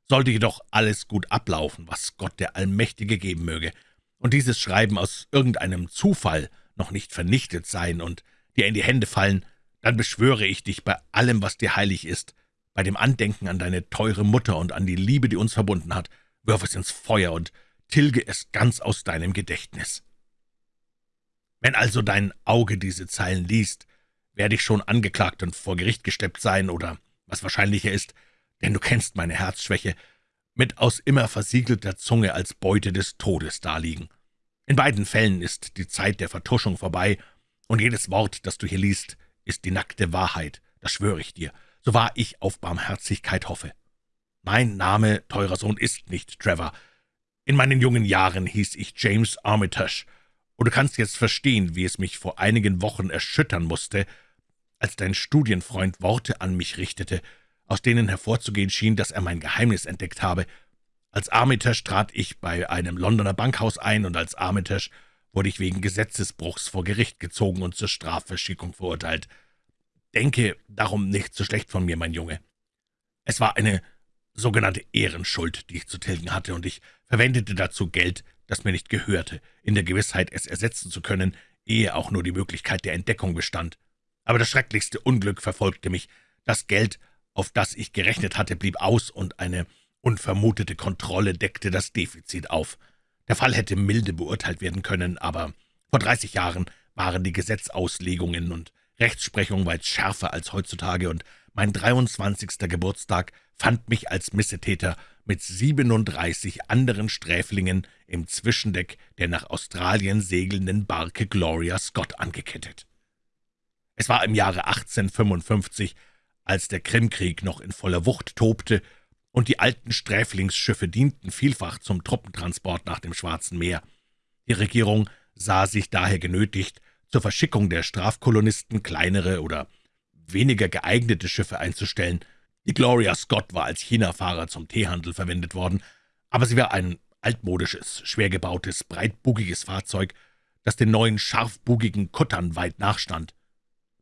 Sollte jedoch alles gut ablaufen, was Gott der Allmächtige geben möge, und dieses Schreiben aus irgendeinem Zufall noch nicht vernichtet sein und dir in die Hände fallen, dann beschwöre ich dich bei allem, was dir heilig ist, bei dem Andenken an deine teure Mutter und an die Liebe, die uns verbunden hat, wirf es ins Feuer und tilge es ganz aus deinem Gedächtnis. Wenn also dein Auge diese Zeilen liest, werde ich schon angeklagt und vor Gericht gesteppt sein oder, was wahrscheinlicher ist, denn du kennst meine Herzschwäche, mit aus immer versiegelter Zunge als Beute des Todes daliegen. In beiden Fällen ist die Zeit der Vertuschung vorbei, und jedes Wort, das du hier liest, ist die nackte Wahrheit, das schwöre ich dir, so wahr ich auf Barmherzigkeit hoffe. Mein Name, teurer Sohn, ist nicht Trevor. In meinen jungen Jahren hieß ich James Armitage, und du kannst jetzt verstehen, wie es mich vor einigen Wochen erschüttern musste, als dein Studienfreund Worte an mich richtete, aus denen hervorzugehen schien, dass er mein Geheimnis entdeckt habe. Als Armitage trat ich bei einem Londoner Bankhaus ein, und als Armitage wurde ich wegen Gesetzesbruchs vor Gericht gezogen und zur Strafverschickung verurteilt. Denke darum nicht so schlecht von mir, mein Junge. Es war eine sogenannte Ehrenschuld, die ich zu tilgen hatte, und ich verwendete dazu Geld, das mir nicht gehörte, in der Gewissheit, es ersetzen zu können, ehe auch nur die Möglichkeit der Entdeckung bestand. Aber das schrecklichste Unglück verfolgte mich. Das Geld auf das ich gerechnet hatte, blieb aus, und eine unvermutete Kontrolle deckte das Defizit auf. Der Fall hätte milde beurteilt werden können, aber vor dreißig Jahren waren die Gesetzauslegungen und Rechtsprechung weit schärfer als heutzutage, und mein 23. Geburtstag fand mich als Missetäter mit 37 anderen Sträflingen im Zwischendeck der nach Australien segelnden Barke Gloria Scott angekettet. Es war im Jahre 1855, als der Krimkrieg noch in voller Wucht tobte, und die alten Sträflingsschiffe dienten vielfach zum Truppentransport nach dem Schwarzen Meer. Die Regierung sah sich daher genötigt, zur Verschickung der Strafkolonisten kleinere oder weniger geeignete Schiffe einzustellen. Die Gloria Scott war als Chinafahrer zum Teehandel verwendet worden, aber sie war ein altmodisches, schwer gebautes, breitbugiges Fahrzeug, das den neuen scharfbugigen Kuttern weit nachstand.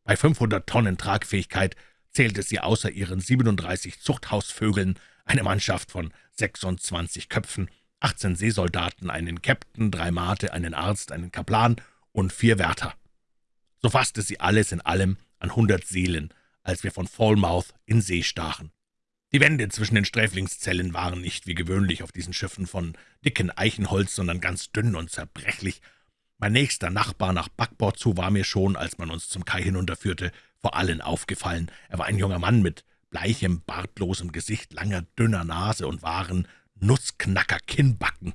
Bei 500 Tonnen Tragfähigkeit zählte sie außer ihren 37 Zuchthausvögeln eine Mannschaft von 26 Köpfen, 18 Seesoldaten, einen Käpt'n, drei Mate, einen Arzt, einen Kaplan und vier Wärter. So fasste sie alles in allem an hundert Seelen, als wir von Falmouth in See stachen. Die Wände zwischen den Sträflingszellen waren nicht wie gewöhnlich auf diesen Schiffen von dicken Eichenholz, sondern ganz dünn und zerbrechlich. Mein nächster Nachbar nach Backbord zu war mir schon, als man uns zum Kai hinunterführte, vor allen aufgefallen. Er war ein junger Mann mit bleichem, bartlosem Gesicht, langer, dünner Nase und wahren Nussknacker-Kinnbacken.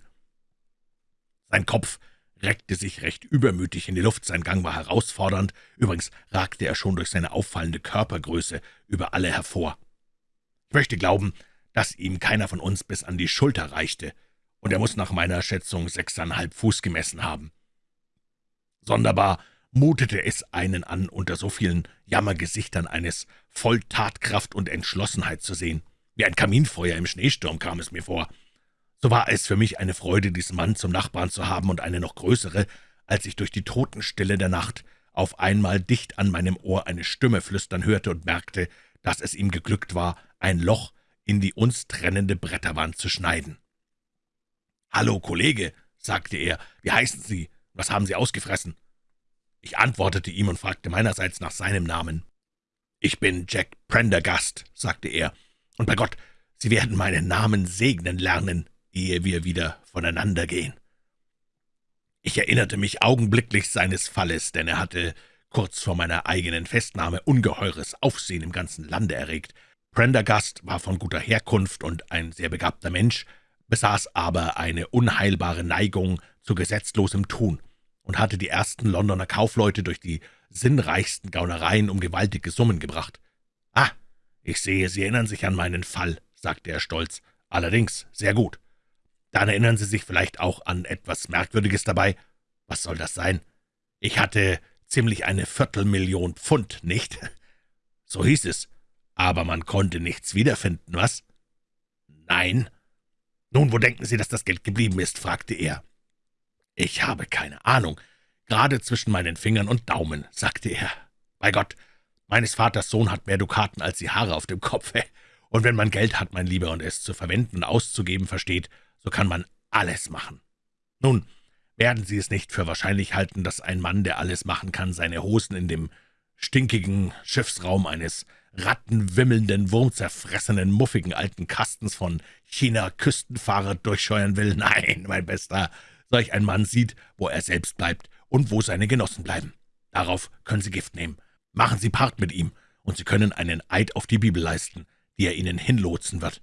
Sein Kopf reckte sich recht übermütig in die Luft, sein Gang war herausfordernd, übrigens ragte er schon durch seine auffallende Körpergröße über alle hervor. Ich möchte glauben, dass ihm keiner von uns bis an die Schulter reichte, und er muss nach meiner Schätzung sechseinhalb Fuß gemessen haben. Sonderbar mutete es einen an, unter so vielen Jammergesichtern eines voll Tatkraft und Entschlossenheit zu sehen. Wie ein Kaminfeuer im Schneesturm kam es mir vor. So war es für mich eine Freude, diesen Mann zum Nachbarn zu haben, und eine noch größere, als ich durch die Totenstille der Nacht auf einmal dicht an meinem Ohr eine Stimme flüstern hörte und merkte, dass es ihm geglückt war, ein Loch in die uns trennende Bretterwand zu schneiden. »Hallo, Kollege«, sagte er, »wie heißen Sie? Was haben Sie ausgefressen?« Ich antwortete ihm und fragte meinerseits nach seinem Namen. »Ich bin Jack Prendergast«, sagte er, »und bei Gott, Sie werden meinen Namen segnen lernen, ehe wir wieder voneinander gehen.« Ich erinnerte mich augenblicklich seines Falles, denn er hatte kurz vor meiner eigenen Festnahme ungeheures Aufsehen im ganzen Lande erregt. Prendergast war von guter Herkunft und ein sehr begabter Mensch, besaß aber eine unheilbare Neigung zu gesetzlosem Tun und hatte die ersten Londoner Kaufleute durch die sinnreichsten Gaunereien um gewaltige Summen gebracht. »Ah, ich sehe, Sie erinnern sich an meinen Fall«, sagte er stolz. »Allerdings, sehr gut. Dann erinnern Sie sich vielleicht auch an etwas Merkwürdiges dabei. Was soll das sein? Ich hatte ziemlich eine Viertelmillion Pfund, nicht? So hieß es. Aber man konnte nichts wiederfinden, was? Nein. Nun, wo denken Sie, dass das Geld geblieben ist? fragte er. Ich habe keine Ahnung. Gerade zwischen meinen Fingern und Daumen, sagte er. Bei Gott, meines Vaters Sohn hat mehr Dukaten als die Haare auf dem Kopfe. Und wenn man Geld hat, mein Lieber, und es zu verwenden und auszugeben versteht, so kann man alles machen. Nun, werden Sie es nicht für wahrscheinlich halten, dass ein Mann, der alles machen kann, seine Hosen in dem stinkigen Schiffsraum eines rattenwimmelnden, wurmzerfressenen, muffigen alten Kastens von China-Küstenfahrer durchscheuern will? Nein, mein Bester, solch ein Mann sieht, wo er selbst bleibt und wo seine Genossen bleiben. Darauf können Sie Gift nehmen. Machen Sie Part mit ihm, und Sie können einen Eid auf die Bibel leisten, die er Ihnen hinlotsen wird.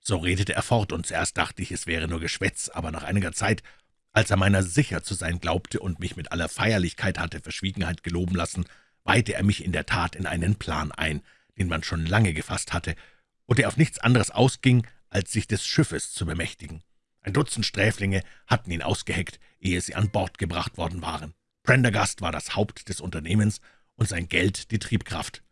So redete er fort, und zuerst dachte ich, es wäre nur Geschwätz, aber nach einiger Zeit, als er meiner sicher zu sein glaubte und mich mit aller Feierlichkeit hatte Verschwiegenheit geloben lassen, weihte er mich in der Tat in einen Plan ein, den man schon lange gefasst hatte, und der auf nichts anderes ausging, als sich des Schiffes zu bemächtigen. Ein Dutzend Sträflinge hatten ihn ausgeheckt, ehe sie an Bord gebracht worden waren. Prendergast war das Haupt des Unternehmens und sein Geld die Triebkraft.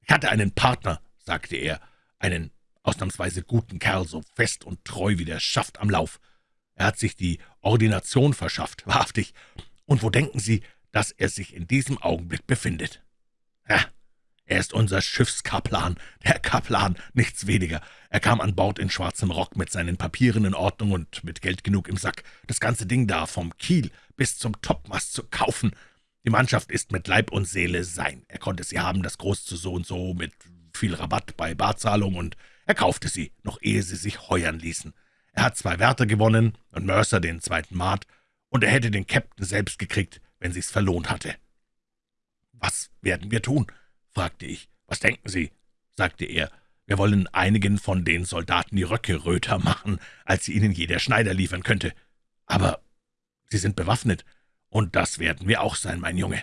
»Ich hatte einen Partner«, sagte er, »einen ausnahmsweise guten Kerl, so fest und treu wie der Schaft am Lauf. Er hat sich die Ordination verschafft, wahrhaftig. Und wo denken Sie, dass er sich in diesem Augenblick befindet? Ja, er ist unser Schiffskaplan, der Kaplan, nichts weniger. Er kam an Bord in schwarzem Rock mit seinen Papieren in Ordnung und mit Geld genug im Sack, das ganze Ding da vom Kiel bis zum Topmast zu kaufen. Die Mannschaft ist mit Leib und Seele sein. Er konnte sie haben, das Groß zu so und so, mit viel Rabatt bei Barzahlung, und er kaufte sie, noch ehe sie sich heuern ließen. Er hat zwei Wärter gewonnen und Mercer den zweiten Mart, und er hätte den Captain selbst gekriegt, wenn sich's verlohnt hatte. »Was werden wir tun?« Fragte ich. »Was denken Sie?« sagte er. »Wir wollen einigen von den Soldaten die Röcke röter machen, als sie ihnen jeder Schneider liefern könnte. Aber sie sind bewaffnet, und das werden wir auch sein, mein Junge.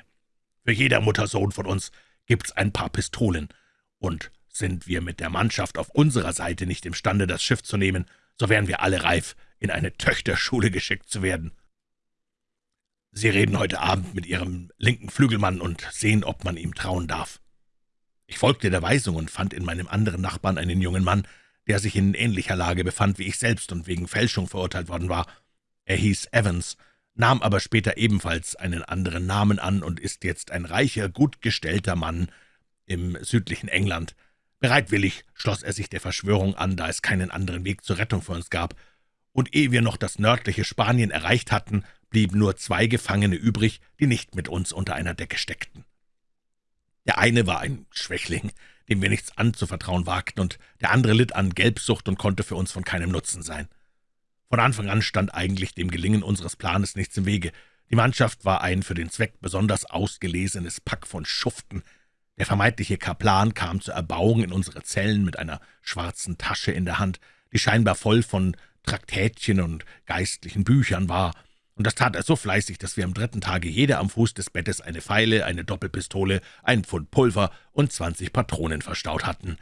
Für jeder Muttersohn von uns gibt's ein paar Pistolen, und sind wir mit der Mannschaft auf unserer Seite nicht imstande, das Schiff zu nehmen, so wären wir alle reif, in eine Töchterschule geschickt zu werden. Sie reden heute Abend mit Ihrem linken Flügelmann und sehen, ob man ihm trauen darf.« Ich folgte der Weisung und fand in meinem anderen Nachbarn einen jungen Mann, der sich in ähnlicher Lage befand wie ich selbst und wegen Fälschung verurteilt worden war. Er hieß Evans, nahm aber später ebenfalls einen anderen Namen an und ist jetzt ein reicher, gut gestellter Mann im südlichen England. Bereitwillig schloss er sich der Verschwörung an, da es keinen anderen Weg zur Rettung für uns gab, und ehe wir noch das nördliche Spanien erreicht hatten, blieben nur zwei Gefangene übrig, die nicht mit uns unter einer Decke steckten. Der eine war ein Schwächling, dem wir nichts anzuvertrauen wagten, und der andere litt an Gelbsucht und konnte für uns von keinem Nutzen sein. Von Anfang an stand eigentlich dem Gelingen unseres Planes nichts im Wege. Die Mannschaft war ein für den Zweck besonders ausgelesenes Pack von Schuften. Der vermeintliche Kaplan kam zur Erbauung in unsere Zellen mit einer schwarzen Tasche in der Hand, die scheinbar voll von Traktätchen und geistlichen Büchern war, und das tat er so fleißig, dass wir am dritten Tage jeder am Fuß des Bettes eine Feile, eine Doppelpistole, ein Pfund Pulver und zwanzig Patronen verstaut hatten.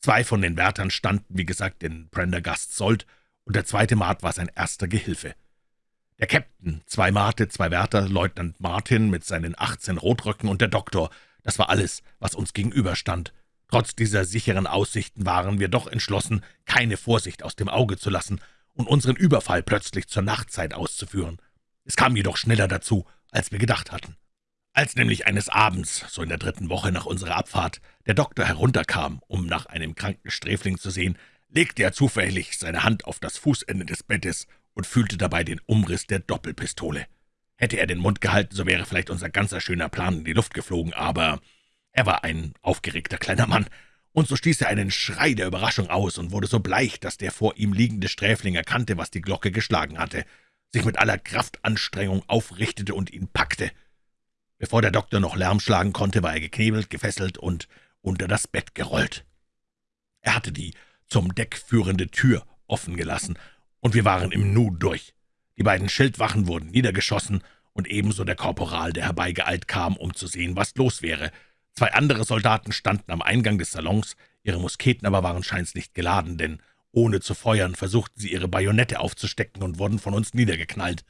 Zwei von den Wärtern standen, wie gesagt, in Prendergasts Sold, und der zweite Mart war sein erster Gehilfe. Der Captain, zwei Marte, zwei Wärter, Leutnant Martin mit seinen achtzehn Rotröcken und der Doktor, das war alles, was uns gegenüberstand. Trotz dieser sicheren Aussichten waren wir doch entschlossen, keine Vorsicht aus dem Auge zu lassen und unseren Überfall plötzlich zur Nachtzeit auszuführen. Es kam jedoch schneller dazu, als wir gedacht hatten. Als nämlich eines Abends, so in der dritten Woche nach unserer Abfahrt, der Doktor herunterkam, um nach einem kranken Sträfling zu sehen, legte er zufällig seine Hand auf das Fußende des Bettes und fühlte dabei den Umriss der Doppelpistole. Hätte er den Mund gehalten, so wäre vielleicht unser ganzer schöner Plan in die Luft geflogen, aber er war ein aufgeregter kleiner Mann, und so stieß er einen Schrei der Überraschung aus und wurde so bleich, dass der vor ihm liegende Sträfling erkannte, was die Glocke geschlagen hatte. Sich mit aller Kraftanstrengung aufrichtete und ihn packte. Bevor der Doktor noch Lärm schlagen konnte, war er geknebelt, gefesselt und unter das Bett gerollt. Er hatte die zum Deck führende Tür offen gelassen, und wir waren im Nu durch. Die beiden Schildwachen wurden niedergeschossen, und ebenso der Korporal, der herbeigeeilt kam, um zu sehen, was los wäre. Zwei andere Soldaten standen am Eingang des Salons, ihre Musketen aber waren scheins nicht geladen, denn ohne zu feuern versuchten sie ihre Bajonette aufzustecken und wurden von uns niedergeknallt.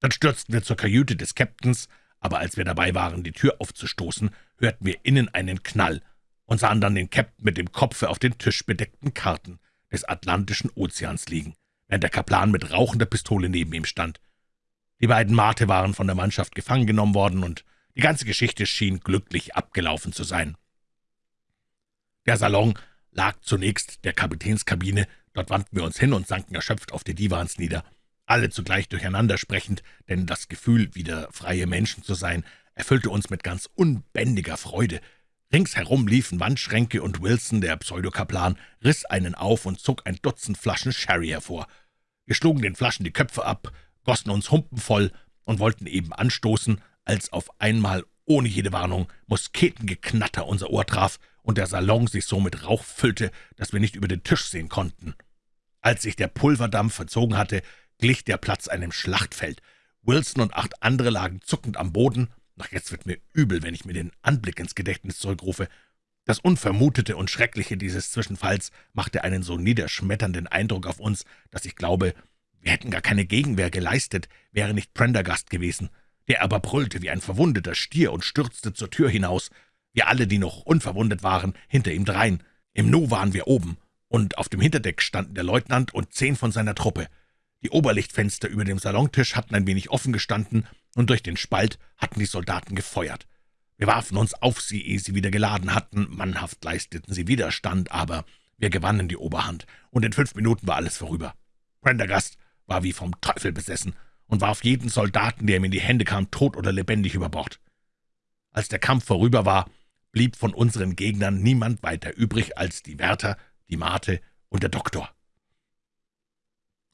Dann stürzten wir zur Kajüte des Captains, aber als wir dabei waren, die Tür aufzustoßen, hörten wir innen einen Knall und sahen dann den Captain mit dem Kopfe auf den tischbedeckten Karten des Atlantischen Ozeans liegen, während der Kaplan mit rauchender Pistole neben ihm stand. Die beiden Mate waren von der Mannschaft gefangen genommen worden, und die ganze Geschichte schien glücklich abgelaufen zu sein. Der Salon lag zunächst der Kapitänskabine, dort wandten wir uns hin und sanken erschöpft auf die Divans nieder, alle zugleich durcheinander sprechend, denn das Gefühl, wieder freie Menschen zu sein, erfüllte uns mit ganz unbändiger Freude. Ringsherum liefen Wandschränke, und Wilson, der Pseudokaplan, riss einen auf und zog ein Dutzend Flaschen Sherry hervor. Wir schlugen den Flaschen die Köpfe ab, gossen uns Humpen voll und wollten eben anstoßen, als auf einmal ohne jede Warnung Musketengeknatter unser Ohr traf und der Salon sich so mit Rauch füllte, dass wir nicht über den Tisch sehen konnten. Als sich der Pulverdampf verzogen hatte, glich der Platz einem Schlachtfeld. Wilson und acht andere lagen zuckend am Boden. Ach, jetzt wird mir übel, wenn ich mir den Anblick ins Gedächtnis zurückrufe. Das Unvermutete und Schreckliche dieses Zwischenfalls machte einen so niederschmetternden Eindruck auf uns, dass ich glaube, wir hätten gar keine Gegenwehr geleistet, wäre nicht Prendergast gewesen. Der aber brüllte wie ein verwundeter Stier und stürzte zur Tür hinaus. Wir alle, die noch unverwundet waren, hinter ihm drein. Im Nu waren wir oben, und auf dem Hinterdeck standen der Leutnant und zehn von seiner Truppe. Die Oberlichtfenster über dem Salontisch hatten ein wenig offen gestanden, und durch den Spalt hatten die Soldaten gefeuert. Wir warfen uns auf sie, ehe sie wieder geladen hatten, mannhaft leisteten sie Widerstand, aber wir gewannen die Oberhand, und in fünf Minuten war alles vorüber. Prendergast war wie vom Teufel besessen und warf jeden Soldaten, der ihm in die Hände kam, tot oder lebendig über Bord. Als der Kampf vorüber war, blieb von unseren Gegnern niemand weiter übrig als die Wärter, die Mate und der Doktor.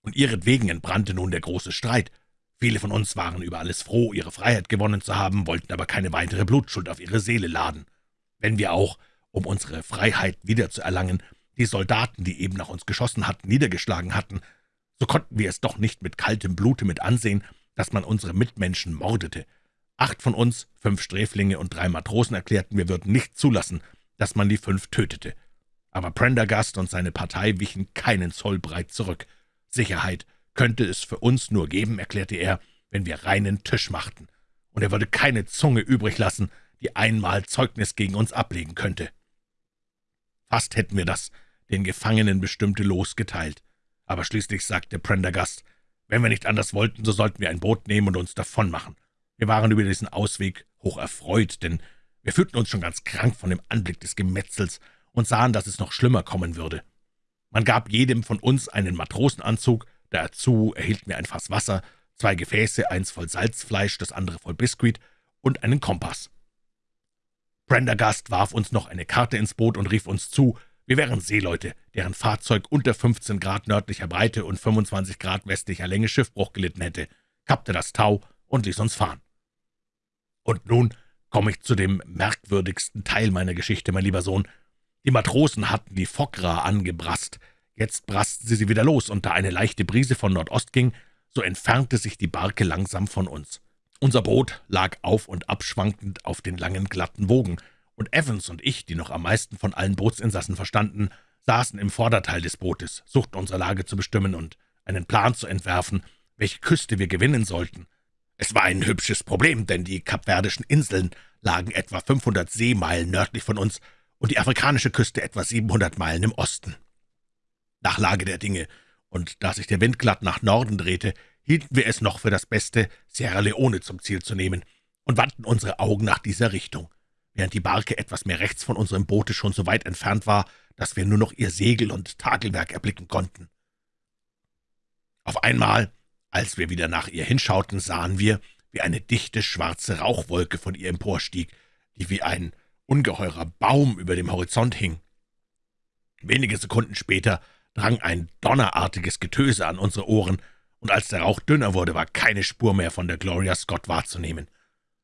Und ihretwegen entbrannte nun der große Streit. Viele von uns waren über alles froh, ihre Freiheit gewonnen zu haben, wollten aber keine weitere Blutschuld auf ihre Seele laden. Wenn wir auch, um unsere Freiheit wiederzuerlangen, die Soldaten, die eben nach uns geschossen hatten, niedergeschlagen hatten, so konnten wir es doch nicht mit kaltem Blute mit ansehen, dass man unsere Mitmenschen mordete. Acht von uns, fünf Sträflinge und drei Matrosen erklärten, wir würden nicht zulassen, dass man die fünf tötete. Aber Prendergast und seine Partei wichen keinen Zoll breit zurück. Sicherheit könnte es für uns nur geben, erklärte er, wenn wir reinen Tisch machten, und er würde keine Zunge übrig lassen, die einmal Zeugnis gegen uns ablegen könnte. Fast hätten wir das den Gefangenen bestimmte Los geteilt. Aber schließlich sagte Prendergast, wenn wir nicht anders wollten, so sollten wir ein Boot nehmen und uns davonmachen. Wir waren über diesen Ausweg hoch erfreut, denn wir fühlten uns schon ganz krank von dem Anblick des Gemetzels und sahen, dass es noch schlimmer kommen würde. Man gab jedem von uns einen Matrosenanzug, dazu erhielten wir ein Fass Wasser, zwei Gefäße, eins voll Salzfleisch, das andere voll Biskuit und einen Kompass. Prendergast warf uns noch eine Karte ins Boot und rief uns zu, wir wären Seeleute, deren Fahrzeug unter 15 Grad nördlicher Breite und 25 Grad westlicher Länge Schiffbruch gelitten hätte, kappte das Tau und ließ uns fahren. Und nun komme ich zu dem merkwürdigsten Teil meiner Geschichte, mein lieber Sohn. Die Matrosen hatten die Fockra angebrasst. Jetzt brasten sie sie wieder los, und da eine leichte Brise von Nordost ging, so entfernte sich die Barke langsam von uns. Unser Boot lag auf und abschwankend auf den langen, glatten Wogen, und Evans und ich, die noch am meisten von allen Bootsinsassen verstanden, saßen im Vorderteil des Bootes, suchten unsere Lage zu bestimmen und einen Plan zu entwerfen, welche Küste wir gewinnen sollten. Es war ein hübsches Problem, denn die kapverdischen Inseln lagen etwa 500 Seemeilen nördlich von uns und die afrikanische Küste etwa 700 Meilen im Osten. Nach Lage der Dinge, und da sich der Wind glatt nach Norden drehte, hielten wir es noch für das Beste, Sierra Leone zum Ziel zu nehmen und wandten unsere Augen nach dieser Richtung während die Barke etwas mehr rechts von unserem Boote schon so weit entfernt war, dass wir nur noch ihr Segel und Takelwerk erblicken konnten. Auf einmal, als wir wieder nach ihr hinschauten, sahen wir, wie eine dichte schwarze Rauchwolke von ihr emporstieg, die wie ein ungeheurer Baum über dem Horizont hing. Wenige Sekunden später drang ein donnerartiges Getöse an unsere Ohren, und als der Rauch dünner wurde, war keine Spur mehr von der Gloria Scott wahrzunehmen.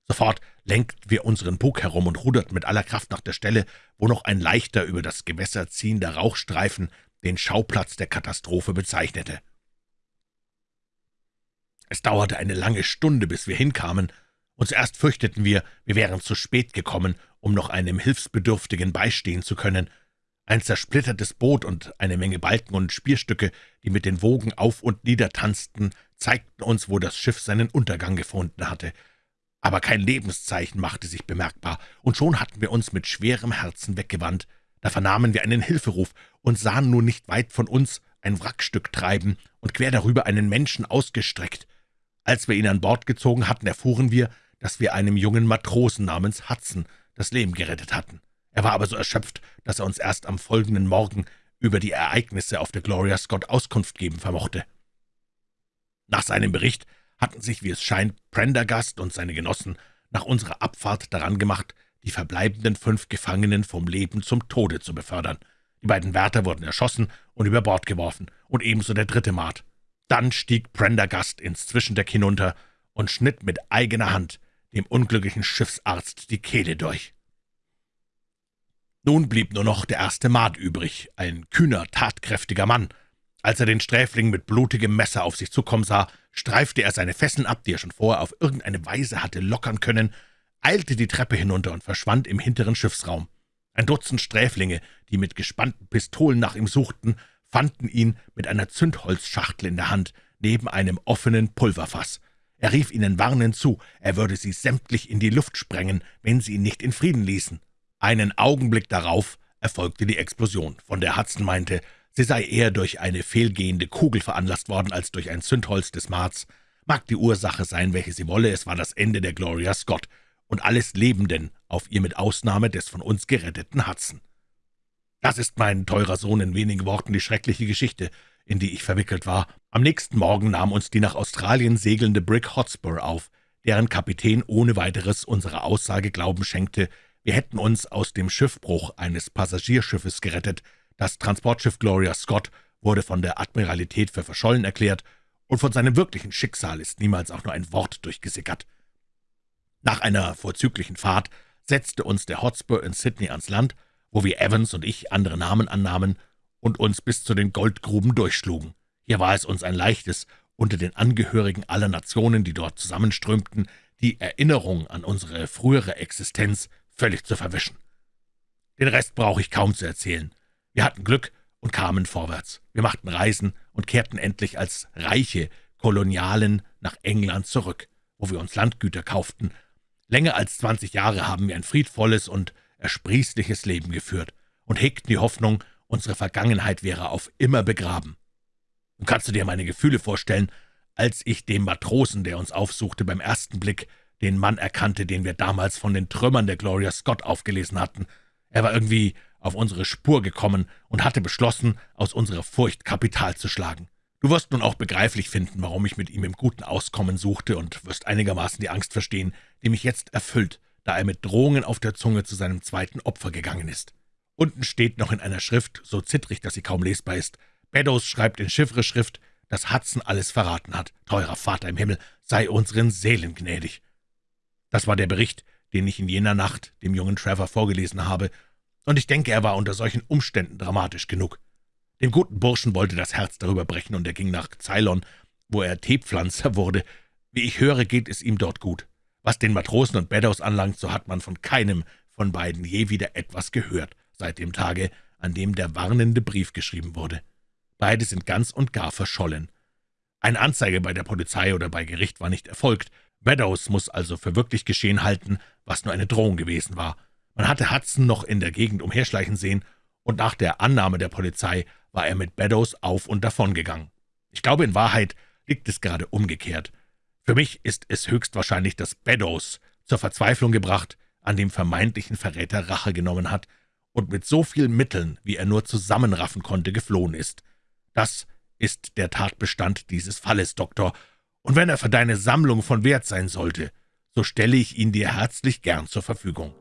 Sofort lenkten wir unseren Bug herum und ruderten mit aller Kraft nach der Stelle, wo noch ein leichter, über das Gewässer ziehender Rauchstreifen den Schauplatz der Katastrophe bezeichnete. Es dauerte eine lange Stunde, bis wir hinkamen, und zuerst fürchteten wir, wir wären zu spät gekommen, um noch einem Hilfsbedürftigen beistehen zu können. Ein zersplittertes Boot und eine Menge Balken und Spierstücke, die mit den Wogen auf und nieder tanzten, zeigten uns, wo das Schiff seinen Untergang gefunden hatte. Aber kein Lebenszeichen machte sich bemerkbar, und schon hatten wir uns mit schwerem Herzen weggewandt. Da vernahmen wir einen Hilferuf und sahen nun nicht weit von uns ein Wrackstück treiben und quer darüber einen Menschen ausgestreckt. Als wir ihn an Bord gezogen hatten, erfuhren wir, dass wir einem jungen Matrosen namens Hudson das Leben gerettet hatten. Er war aber so erschöpft, dass er uns erst am folgenden Morgen über die Ereignisse auf der Gloria Scott Auskunft geben vermochte. Nach seinem Bericht hatten sich, wie es scheint, Prendergast und seine Genossen nach unserer Abfahrt daran gemacht, die verbleibenden fünf Gefangenen vom Leben zum Tode zu befördern. Die beiden Wärter wurden erschossen und über Bord geworfen, und ebenso der dritte Maat. Dann stieg Prendergast ins Zwischendeck hinunter und schnitt mit eigener Hand dem unglücklichen Schiffsarzt die Kehle durch. Nun blieb nur noch der erste Maat übrig, ein kühner, tatkräftiger Mann. Als er den Sträfling mit blutigem Messer auf sich zukommen sah, streifte er seine Fesseln ab, die er schon vorher auf irgendeine Weise hatte lockern können, eilte die Treppe hinunter und verschwand im hinteren Schiffsraum. Ein Dutzend Sträflinge, die mit gespannten Pistolen nach ihm suchten, fanden ihn mit einer Zündholzschachtel in der Hand, neben einem offenen Pulverfass. Er rief ihnen warnend zu, er würde sie sämtlich in die Luft sprengen, wenn sie ihn nicht in Frieden ließen. Einen Augenblick darauf erfolgte die Explosion, von der Hudson meinte, sie sei eher durch eine fehlgehende Kugel veranlasst worden als durch ein Zündholz des Marts. Mag die Ursache sein, welche sie wolle, es war das Ende der Gloria Scott und alles Lebenden auf ihr mit Ausnahme des von uns geretteten Hudson. Das ist mein teurer Sohn in wenigen Worten die schreckliche Geschichte, in die ich verwickelt war. Am nächsten Morgen nahm uns die nach Australien segelnde Brick Hotspur auf, deren Kapitän ohne weiteres unserer Aussage Glauben schenkte, wir hätten uns aus dem Schiffbruch eines Passagierschiffes gerettet. Das Transportschiff Gloria Scott wurde von der Admiralität für verschollen erklärt, und von seinem wirklichen Schicksal ist niemals auch nur ein Wort durchgesickert. Nach einer vorzüglichen Fahrt setzte uns der Hotspur in Sydney ans Land, wo wir Evans und ich andere Namen annahmen und uns bis zu den Goldgruben durchschlugen. Hier war es uns ein leichtes, unter den Angehörigen aller Nationen, die dort zusammenströmten, die Erinnerung an unsere frühere Existenz völlig zu verwischen. Den Rest brauche ich kaum zu erzählen. Wir hatten Glück und kamen vorwärts. Wir machten Reisen und kehrten endlich als reiche Kolonialen nach England zurück, wo wir uns Landgüter kauften. Länger als zwanzig Jahre haben wir ein friedvolles und ersprießliches Leben geführt und hegten die Hoffnung, unsere Vergangenheit wäre auf immer begraben. Und kannst du dir meine Gefühle vorstellen, als ich dem Matrosen, der uns aufsuchte, beim ersten Blick den Mann erkannte, den wir damals von den Trümmern der Gloria Scott aufgelesen hatten. Er war irgendwie auf unsere Spur gekommen und hatte beschlossen, aus unserer Furcht Kapital zu schlagen. Du wirst nun auch begreiflich finden, warum ich mit ihm im guten Auskommen suchte und wirst einigermaßen die Angst verstehen, die mich jetzt erfüllt, da er mit Drohungen auf der Zunge zu seinem zweiten Opfer gegangen ist. Unten steht noch in einer Schrift, so zittrig, dass sie kaum lesbar ist, Beddoes schreibt in Chiffre-Schrift, dass Hudson alles verraten hat. Teurer Vater im Himmel, sei unseren Seelen gnädig. Das war der Bericht, den ich in jener Nacht dem jungen Trevor vorgelesen habe, und ich denke, er war unter solchen Umständen dramatisch genug. Dem guten Burschen wollte das Herz darüber brechen, und er ging nach Ceylon, wo er Teepflanzer wurde. Wie ich höre, geht es ihm dort gut. Was den Matrosen und Beddoes anlangt, so hat man von keinem von beiden je wieder etwas gehört, seit dem Tage, an dem der warnende Brief geschrieben wurde. Beide sind ganz und gar verschollen. Eine Anzeige bei der Polizei oder bei Gericht war nicht erfolgt. Beddoes muss also für wirklich geschehen halten, was nur eine Drohung gewesen war. Man hatte Hudson noch in der Gegend umherschleichen sehen, und nach der Annahme der Polizei war er mit Beddoes auf und davon gegangen. Ich glaube, in Wahrheit liegt es gerade umgekehrt. Für mich ist es höchstwahrscheinlich, dass Beddoes, zur Verzweiflung gebracht, an dem vermeintlichen Verräter Rache genommen hat und mit so vielen Mitteln, wie er nur zusammenraffen konnte, geflohen ist. Das ist der Tatbestand dieses Falles, Doktor, und wenn er für deine Sammlung von Wert sein sollte, so stelle ich ihn dir herzlich gern zur Verfügung.«